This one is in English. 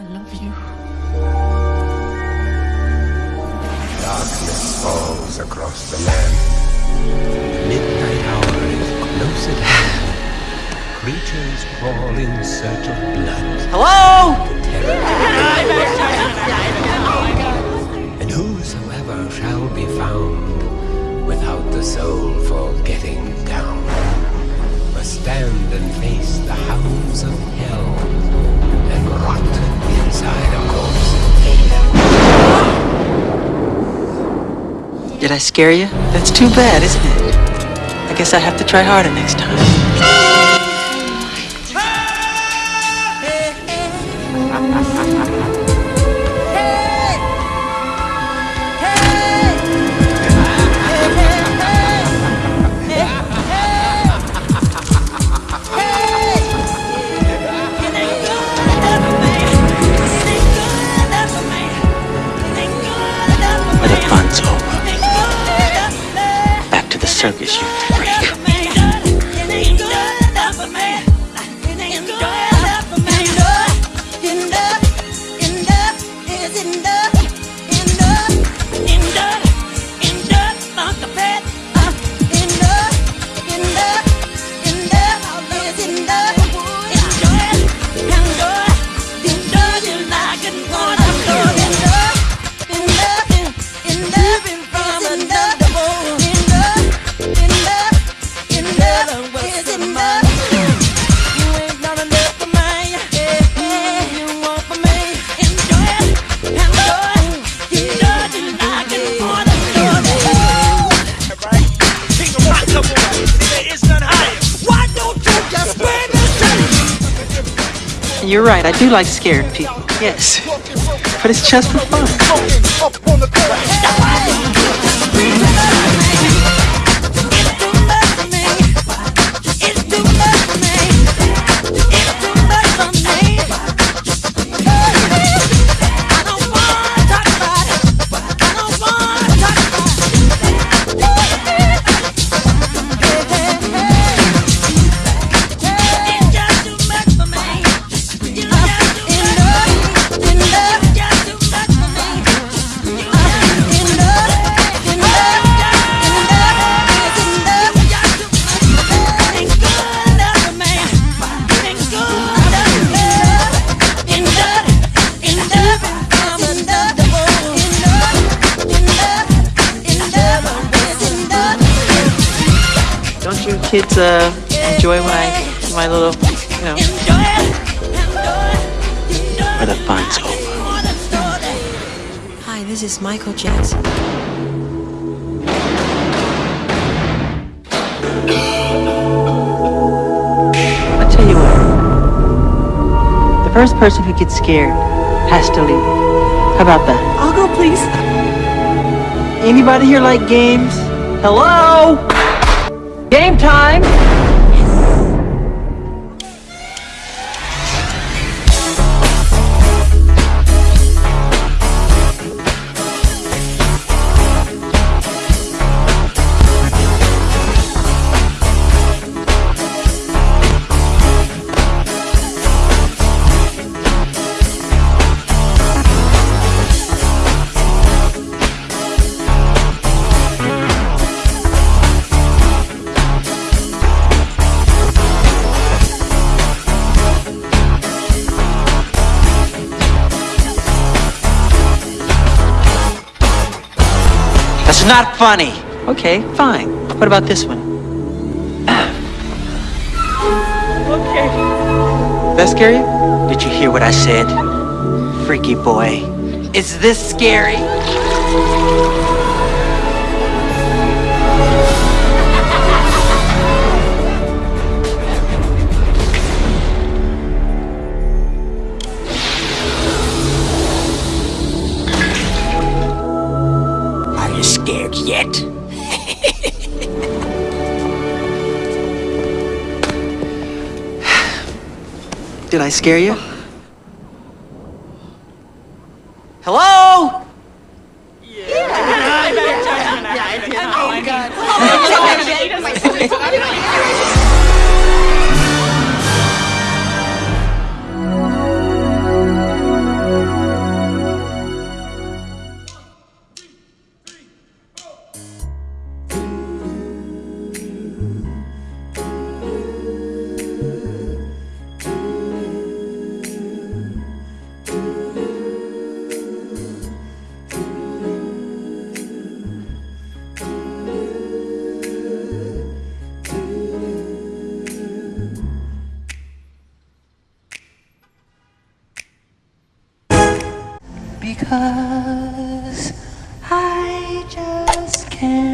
I love you. Darkness falls across the land. Midnight hour is close at hand. Creatures crawl in search of blood. Hello? And whosoever shall be found without the soul for getting down must stand and face the hounds of Did I scare you? That's too bad, isn't it? I guess I have to try harder next time. Back to the circus, You're right, I do like scaring people. Yes. But it's just for fun. Don't you kids uh, enjoy my my little, you know, where the fun's over? Hi, this is Michael Jackson. I'll tell you what. The first person who gets scared has to leave. How about that? I'll go, please. Anybody here like games? Hello? Game time! That's not funny. Okay, fine. What about this one? okay. Did that scare you? Did you hear what I said? Freaky boy. Is this scary? Yet? Did I scare you? Hello? because I just can't.